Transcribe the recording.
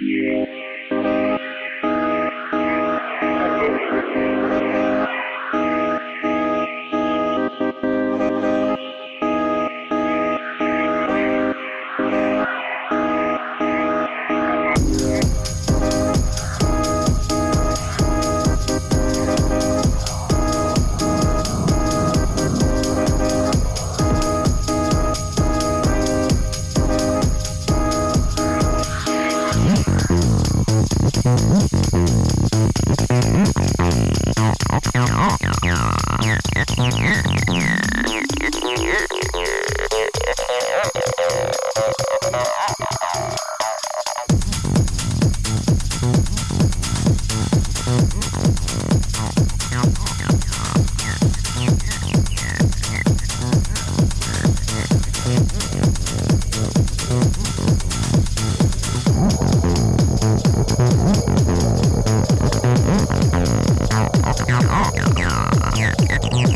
Yeah. Yeah. Yeah, yeah, yeah, yeah.